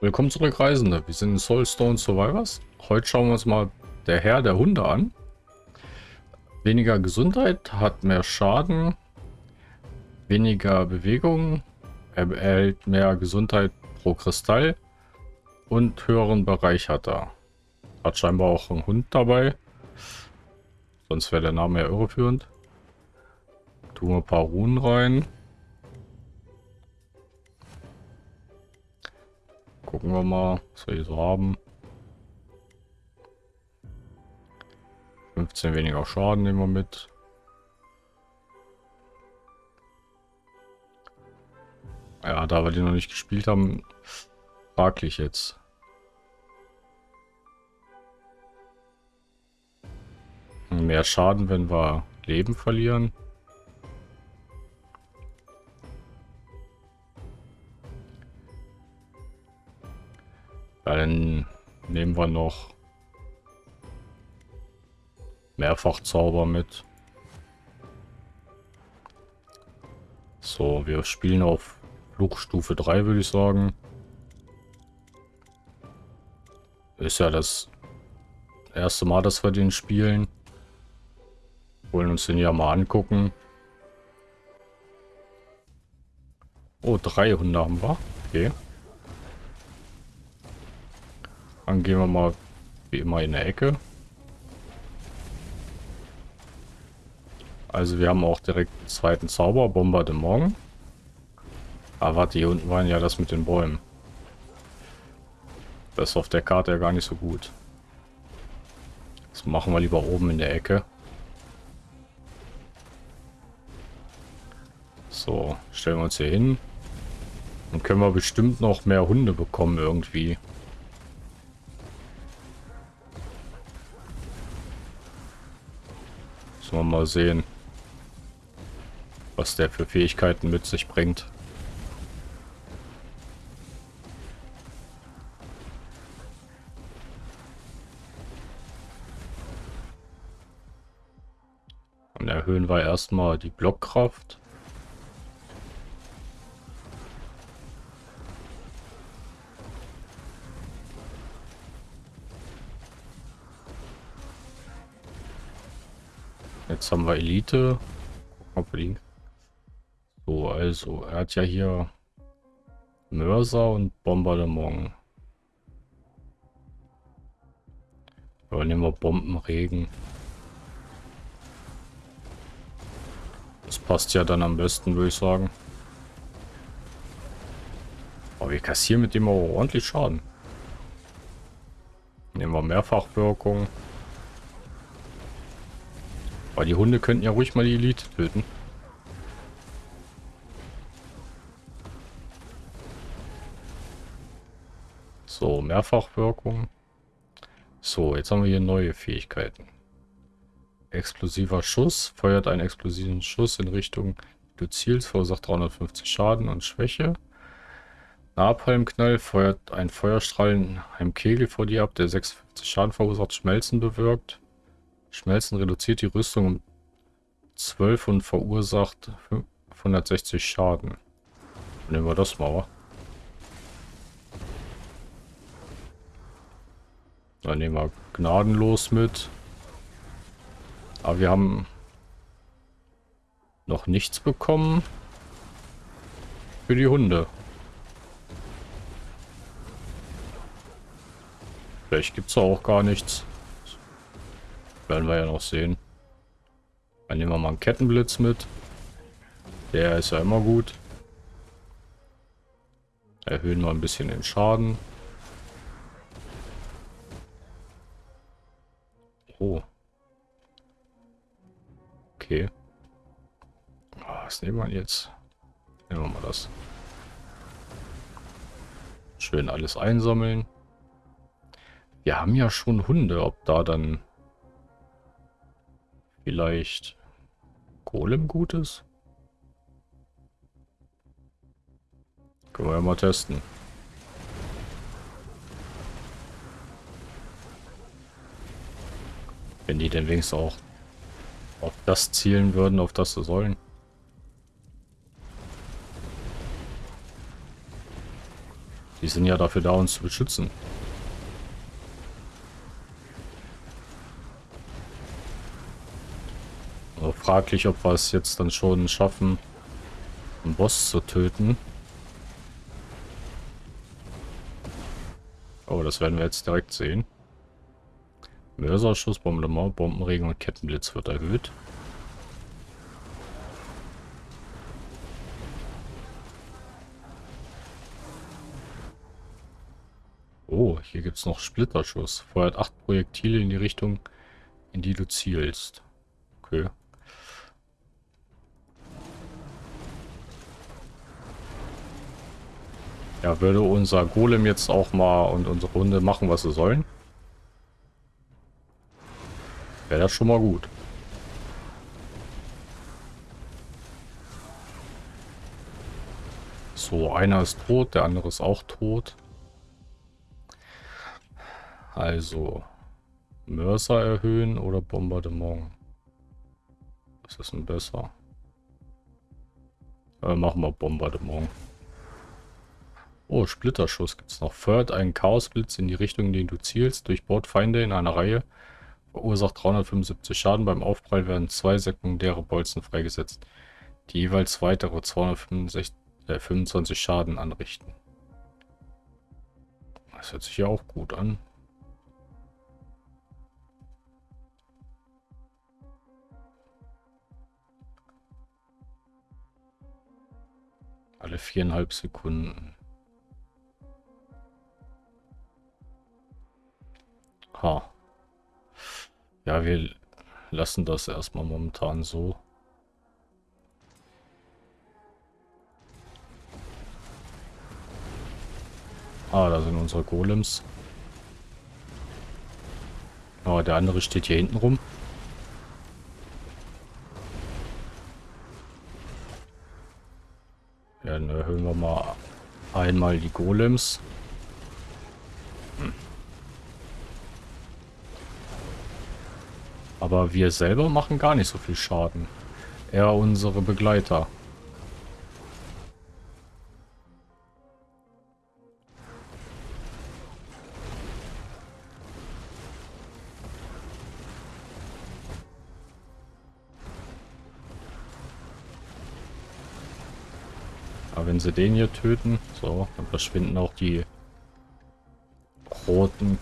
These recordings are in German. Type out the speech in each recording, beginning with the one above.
Willkommen zurück, Reisende. Wir sind in Soulstone Survivors. Heute schauen wir uns mal der Herr der Hunde an. Weniger Gesundheit, hat mehr Schaden, weniger Bewegung, er erhält mehr Gesundheit pro Kristall und höheren Bereich hat er. Hat scheinbar auch einen Hund dabei. Sonst wäre der Name ja irreführend. Tun wir ein paar Runen rein. Gucken wir mal, was wir hier so haben. 15 weniger Schaden nehmen wir mit. Ja, da wir die noch nicht gespielt haben, fraglich jetzt. Mehr Schaden, wenn wir Leben verlieren. Dann nehmen wir noch Mehrfachzauber mit. So, wir spielen auf Flugstufe 3, würde ich sagen. Ist ja das erste Mal, dass wir den spielen. Wollen uns den ja mal angucken. Oh, drei Hunde haben wir. Okay. Dann gehen wir mal wie immer in der Ecke. Also wir haben auch direkt einen zweiten Zauber, Bombardement. Aber warte, hier unten waren ja das mit den Bäumen. Das ist auf der Karte ja gar nicht so gut. Das machen wir lieber oben in der Ecke. So, stellen wir uns hier hin. Dann können wir bestimmt noch mehr Hunde bekommen irgendwie. Wir mal sehen, was der für Fähigkeiten mit sich bringt. Dann erhöhen wir erstmal die Blockkraft. Jetzt haben wir Elite. So, also, er hat ja hier Mörser und Bombardement. Aber nehmen wir Bombenregen. Das passt ja dann am besten, würde ich sagen. Aber wir kassieren mit dem auch ordentlich Schaden. Nehmen wir Mehrfachwirkung. Aber die Hunde könnten ja ruhig mal die Elite töten. So, Mehrfachwirkung. So, jetzt haben wir hier neue Fähigkeiten. Explosiver Schuss. Feuert einen explosiven Schuss in Richtung du zielst, verursacht 350 Schaden und Schwäche. Napalmknall feuert einen Feuerstrahl in einem Kegel vor dir ab, der 56 Schaden verursacht, Schmelzen bewirkt. Schmelzen reduziert die Rüstung um 12 und verursacht 560 Schaden. Nehmen wir das mal. Dann nehmen wir gnadenlos mit. Aber wir haben noch nichts bekommen für die Hunde. Vielleicht gibt es auch gar nichts. Werden wir ja noch sehen. Dann nehmen wir mal einen Kettenblitz mit. Der ist ja immer gut. Erhöhen wir ein bisschen den Schaden. Oh. Okay. Ah, was nehmen wir jetzt? Nehmen wir mal das. Schön alles einsammeln. Wir haben ja schon Hunde, ob da dann Vielleicht Golem gut ist? Können wir ja mal testen. Wenn die denn wenigstens auch auf das zielen würden, auf das sie sollen. Die Die sind ja dafür da, uns zu beschützen. Also fraglich, ob wir es jetzt dann schon schaffen, einen Boss zu töten. Oh, das werden wir jetzt direkt sehen. Mörserschuss, Bombardement, Bombenregen und Kettenblitz wird erhöht. Oh, hier gibt es noch Splitterschuss. Feuert acht Projektile in die Richtung, in die du zielst. Okay. Ja, würde unser Golem jetzt auch mal und unsere Runde machen, was sie sollen? Wäre das schon mal gut. So, einer ist tot, der andere ist auch tot. Also, Mörser erhöhen oder Bombardement? Was ist denn besser? Äh, machen wir Bombardement. Oh, Splitterschuss gibt es noch. Feuert einen Chaosblitz in die Richtung, in die du zielst, durchbohrt Feinde in einer Reihe, verursacht 375 Schaden. Beim Aufprall werden zwei sekundäre Bolzen freigesetzt, die jeweils weitere 225 äh, 25 Schaden anrichten. Das hört sich ja auch gut an. Alle viereinhalb Sekunden. Ha. Ja, wir lassen das erstmal momentan so. Ah, da sind unsere Golems. Oh, der andere steht hier hinten rum. Dann erhöhen wir mal einmal die Golems. Aber wir selber machen gar nicht so viel Schaden. Eher unsere Begleiter. Aber wenn sie den hier töten, so, dann verschwinden auch die roten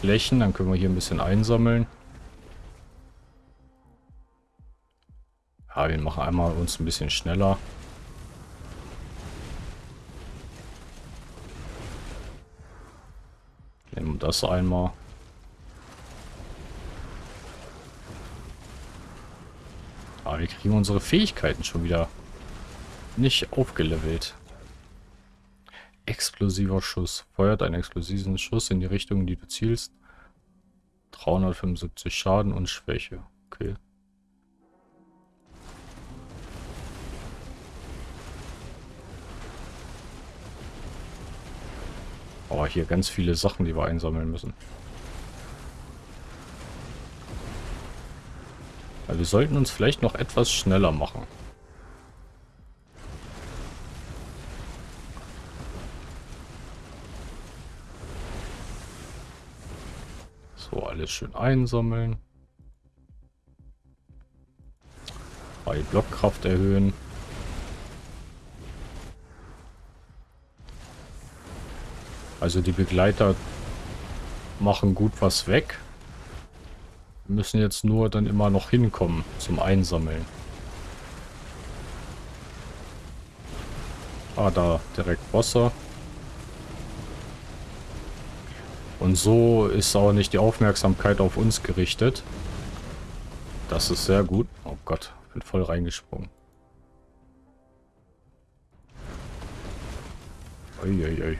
Flächen. Dann können wir hier ein bisschen einsammeln. Wir machen einmal uns ein bisschen schneller. Nehmen das einmal. Aber wir kriegen unsere Fähigkeiten schon wieder nicht aufgelevelt. Explosiver Schuss. Feuert einen explosiven Schuss in die Richtung, die du zielst. 375 Schaden und Schwäche. Okay. Oh, hier ganz viele Sachen, die wir einsammeln müssen. Aber wir sollten uns vielleicht noch etwas schneller machen. So, alles schön einsammeln. Bei Blockkraft erhöhen. Also die Begleiter machen gut was weg. Wir müssen jetzt nur dann immer noch hinkommen zum Einsammeln. Ah, da direkt Wasser. Und so ist auch nicht die Aufmerksamkeit auf uns gerichtet. Das ist sehr gut. Oh Gott, bin voll reingesprungen. Uiuiui. Ui, ui.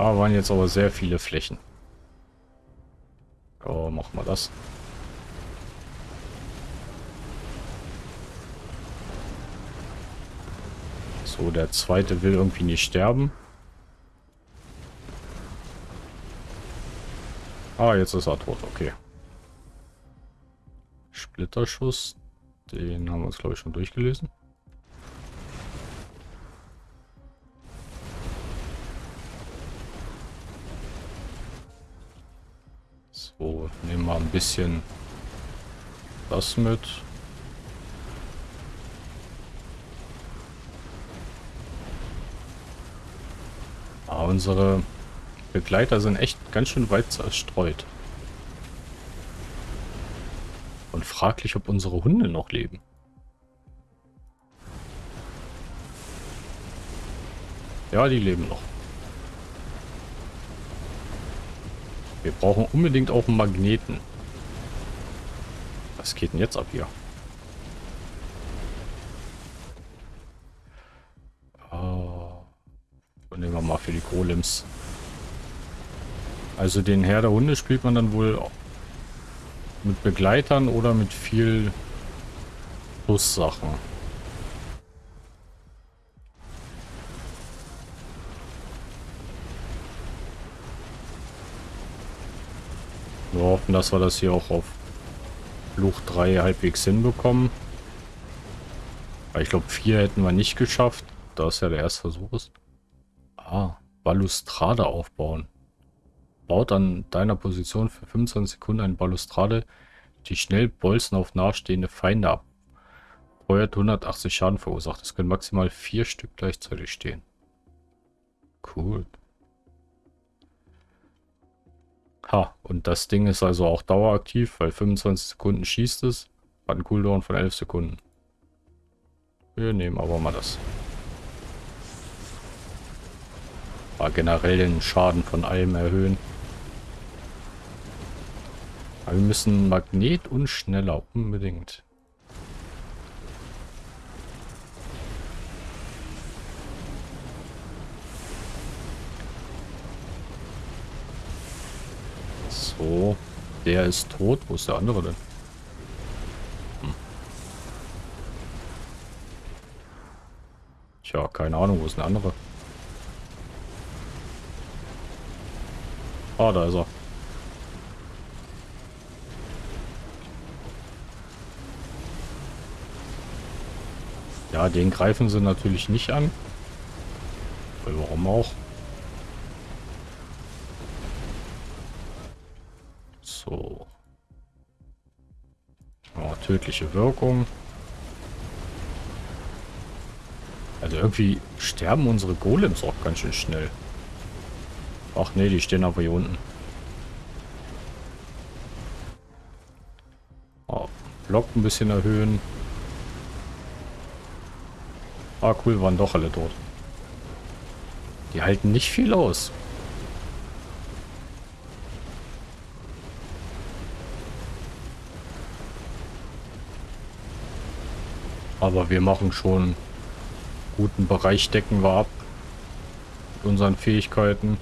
Ah, waren jetzt aber sehr viele Flächen. Oh, machen wir das. So, der zweite will irgendwie nicht sterben. Ah, jetzt ist er tot, okay. Splitterschuss, den haben wir uns glaube ich schon durchgelesen. Nehmen wir ein bisschen das mit. Ah, unsere Begleiter sind echt ganz schön weit zerstreut. Und fraglich, ob unsere Hunde noch leben. Ja, die leben noch. Wir brauchen unbedingt auch einen Magneten. Was geht denn jetzt ab hier? Oh. nehmen wir mal für die Golems. Also den Herr der Hunde spielt man dann wohl mit Begleitern oder mit viel Bussachen. Hoffen, dass wir das hier auch auf Fluch 3 halbwegs hinbekommen. Ich glaube, 4 hätten wir nicht geschafft, da es ja der erste Versuch ist. Ah, Balustrade aufbauen. Baut an deiner Position für 25 Sekunden eine Balustrade, die schnell Bolzen auf nahestehende Feinde ab. Feuert 180 Schaden verursacht. Es können maximal vier Stück gleichzeitig stehen. Cool. Ha, und das Ding ist also auch daueraktiv, weil 25 Sekunden schießt es. Hat einen Cooldown von 11 Sekunden. Wir nehmen aber mal das. War generell den Schaden von allem erhöhen. Aber wir müssen Magnet und schneller unbedingt. So, der ist tot. Wo ist der andere denn? Hm. Tja, keine Ahnung, wo ist der andere? Ah, da ist er. Ja, den greifen sie natürlich nicht an. Warum auch? Tödliche Wirkung. Also irgendwie sterben unsere Golems auch ganz schön schnell. Ach nee, die stehen aber hier unten. Oh, Block ein bisschen erhöhen. Ah, cool, waren doch alle tot. Die halten nicht viel aus. Aber wir machen schon guten Bereich decken wir ab. Mit unseren Fähigkeiten.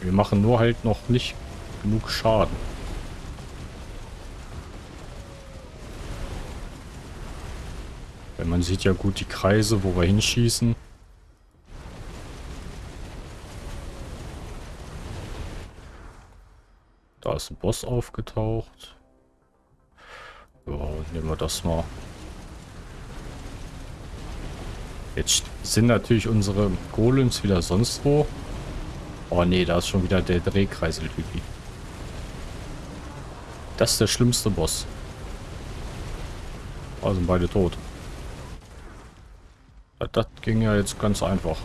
Wir machen nur halt noch nicht genug Schaden. Weil man sieht ja gut die Kreise, wo wir hinschießen. Da ist ein Boss aufgetaucht. Ja, nehmen wir das mal. Jetzt sind natürlich unsere Golems wieder sonst wo. Oh nee, da ist schon wieder der Drehkreisel-Typi. Das ist der schlimmste Boss. Sind beide tot. Das ging ja jetzt ganz einfach.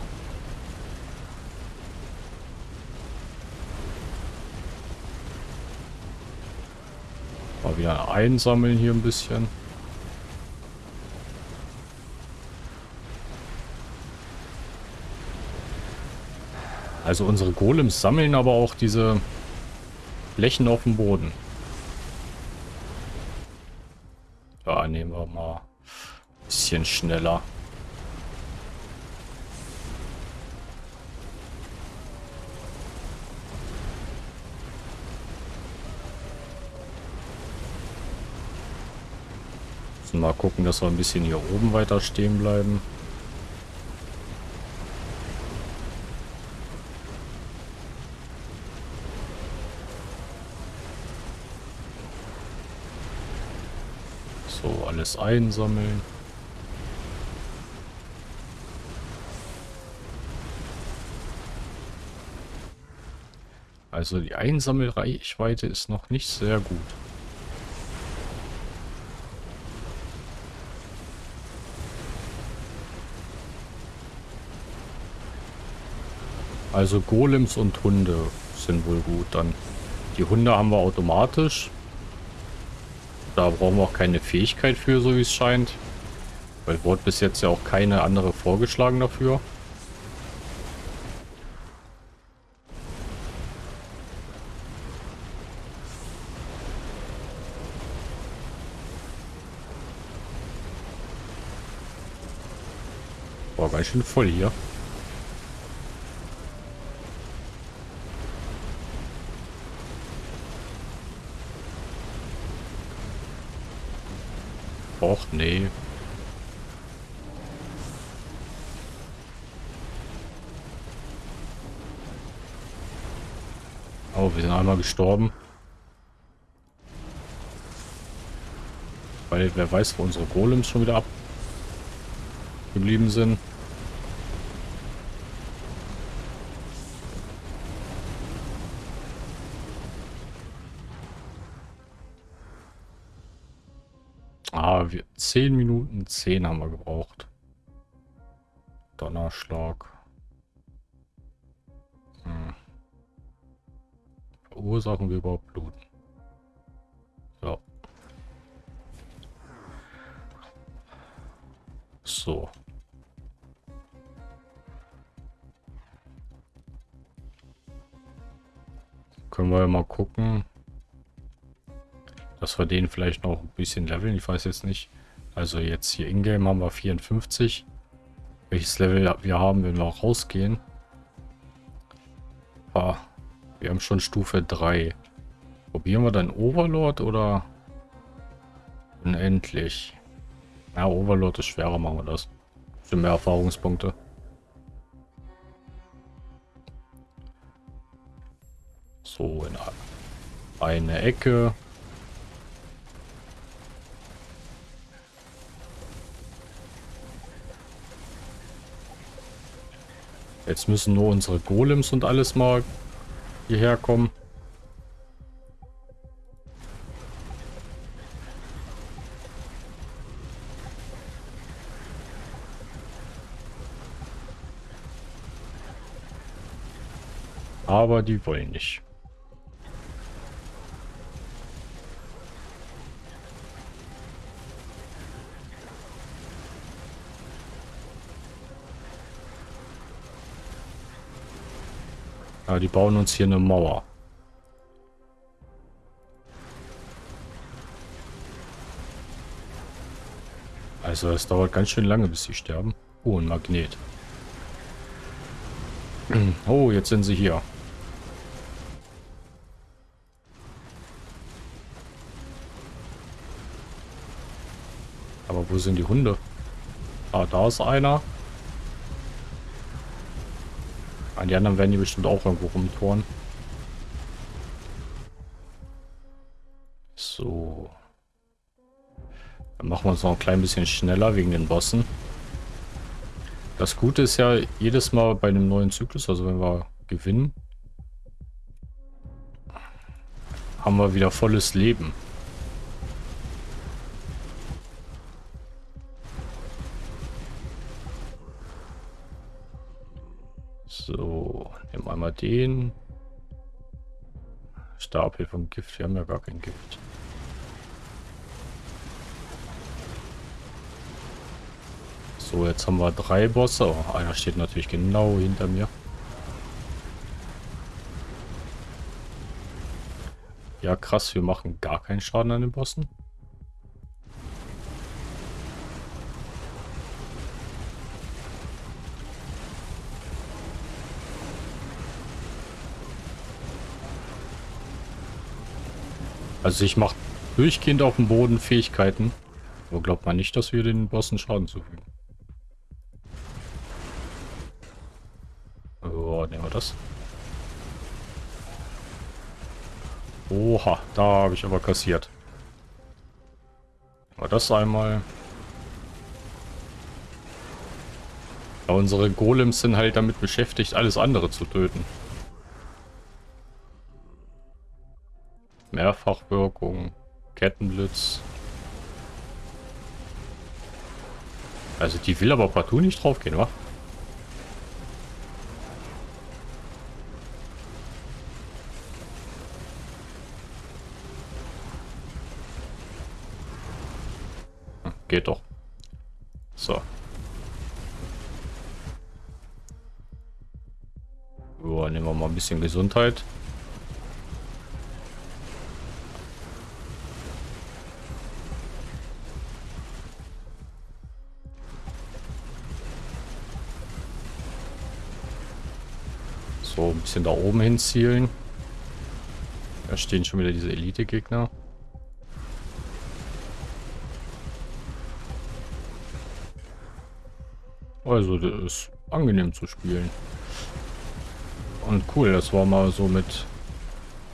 Mal wieder einsammeln hier ein bisschen. Also unsere Golems sammeln aber auch diese Flächen auf dem Boden. Da nehmen wir mal ein bisschen schneller. Mal gucken, dass wir ein bisschen hier oben weiter stehen bleiben. So, alles einsammeln. Also die Einsammelreichweite ist noch nicht sehr gut. Also Golems und Hunde sind wohl gut dann. Die Hunde haben wir automatisch. Da brauchen wir auch keine Fähigkeit für, so wie es scheint. Weil wurde bis jetzt ja auch keine andere vorgeschlagen dafür. War ganz schön voll hier. Och, nee. Oh, wir sind einmal gestorben. Weil wer weiß, wo unsere Golems schon wieder abgeblieben sind. 10 Minuten 10 haben wir gebraucht. Donnerschlag. Hm. Verursachen wir überhaupt Blut? Ja. So. Können wir mal gucken dass wir den vielleicht noch ein bisschen leveln. Ich weiß jetzt nicht. Also jetzt hier in-game haben wir 54. Welches Level wir haben, wenn wir auch rausgehen. Ah, wir haben schon Stufe 3. Probieren wir dann Overlord oder unendlich? Ja, Overlord ist schwerer, machen wir das. Für mehr Erfahrungspunkte. So, in eine Ecke. Jetzt müssen nur unsere Golems und alles mal hierher kommen. Aber die wollen nicht. Ja, die bauen uns hier eine Mauer. Also es dauert ganz schön lange, bis sie sterben. Oh, ein Magnet. Oh, jetzt sind sie hier. Aber wo sind die Hunde? Ah, da ist einer. An die anderen werden die bestimmt auch irgendwo rumtoren. So. Dann machen wir uns noch ein klein bisschen schneller wegen den Bossen. Das Gute ist ja, jedes Mal bei einem neuen Zyklus, also wenn wir gewinnen, haben wir wieder volles Leben. So, nehmen wir einmal den. Stapel vom Gift. Wir haben ja gar kein Gift. So, jetzt haben wir drei Bosse. Oh, einer steht natürlich genau hinter mir. Ja, krass, wir machen gar keinen Schaden an den Bossen. Also ich mache durchgehend auf dem Boden Fähigkeiten. Aber glaubt man nicht, dass wir den Bossen Schaden zufügen. Oh, nehmen wir das. Oha, da habe ich aber kassiert. Aber das einmal. Ja, unsere Golems sind halt damit beschäftigt, alles andere zu töten. Mehrfachwirkung, Kettenblitz. Also die will aber partout nicht draufgehen, wa? Hm, geht doch. So. So, nehmen wir mal ein bisschen Gesundheit. Bisschen da oben hin zielen. Da stehen schon wieder diese Elite-Gegner. Also, das ist angenehm zu spielen. Und cool, dass wir mal so mit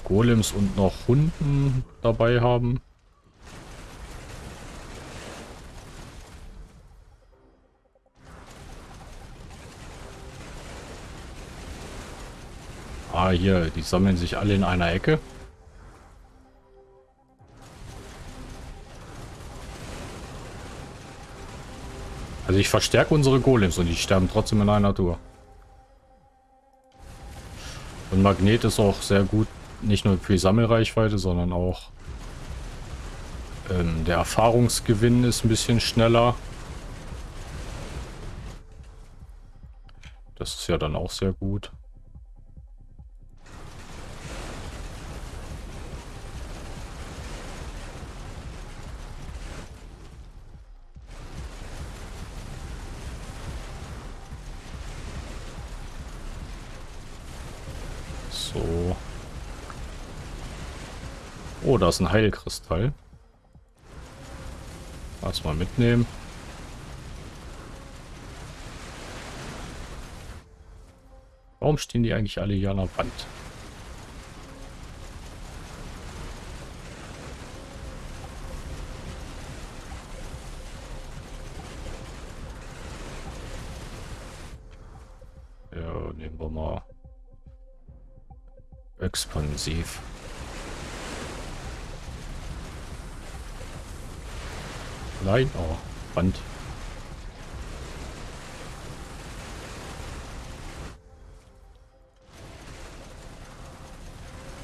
Golems und noch Hunden dabei haben. Ah, hier, die sammeln sich alle in einer Ecke. Also ich verstärke unsere Golems und die sterben trotzdem in einer Tour. Und Magnet ist auch sehr gut, nicht nur für die Sammelreichweite, sondern auch ähm, der Erfahrungsgewinn ist ein bisschen schneller. Das ist ja dann auch sehr gut. Oh, da ist ein Heilkristall. Lass mal mitnehmen. Warum stehen die eigentlich alle hier an der Wand? Expansiv. Nein, oh, Wand.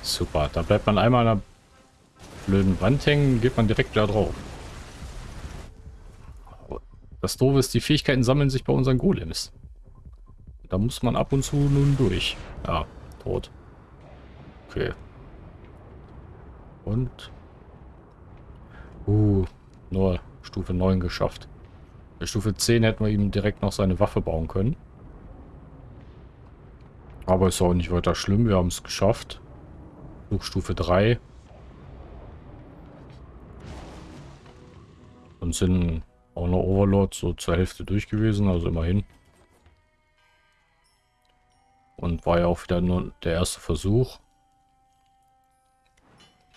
Super, da bleibt man einmal an einer blöden Wand hängen, geht man direkt da drauf. Das Doofe ist, die Fähigkeiten sammeln sich bei unseren Golems. Da muss man ab und zu nun durch. Ja, tot. Okay. Und... Uh, nur Stufe 9 geschafft. Bei Stufe 10 hätten wir ihm direkt noch seine Waffe bauen können. Aber ist auch nicht weiter schlimm. Wir haben es geschafft. Stufe 3. Und sind auch noch Overlord so zur Hälfte durch gewesen. Also immerhin. Und war ja auch wieder nur der erste Versuch.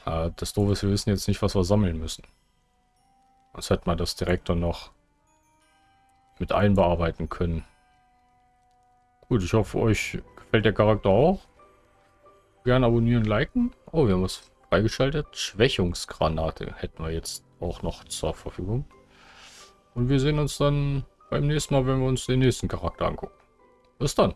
Äh, das Doofe ist, wir wissen jetzt nicht, was wir sammeln müssen. Sonst hätte man das direkt dann noch mit einbearbeiten können. Gut, ich hoffe, euch gefällt der Charakter auch. Gerne abonnieren, liken. Oh, wir haben was freigeschaltet. Schwächungsgranate hätten wir jetzt auch noch zur Verfügung. Und wir sehen uns dann beim nächsten Mal, wenn wir uns den nächsten Charakter angucken. Bis dann.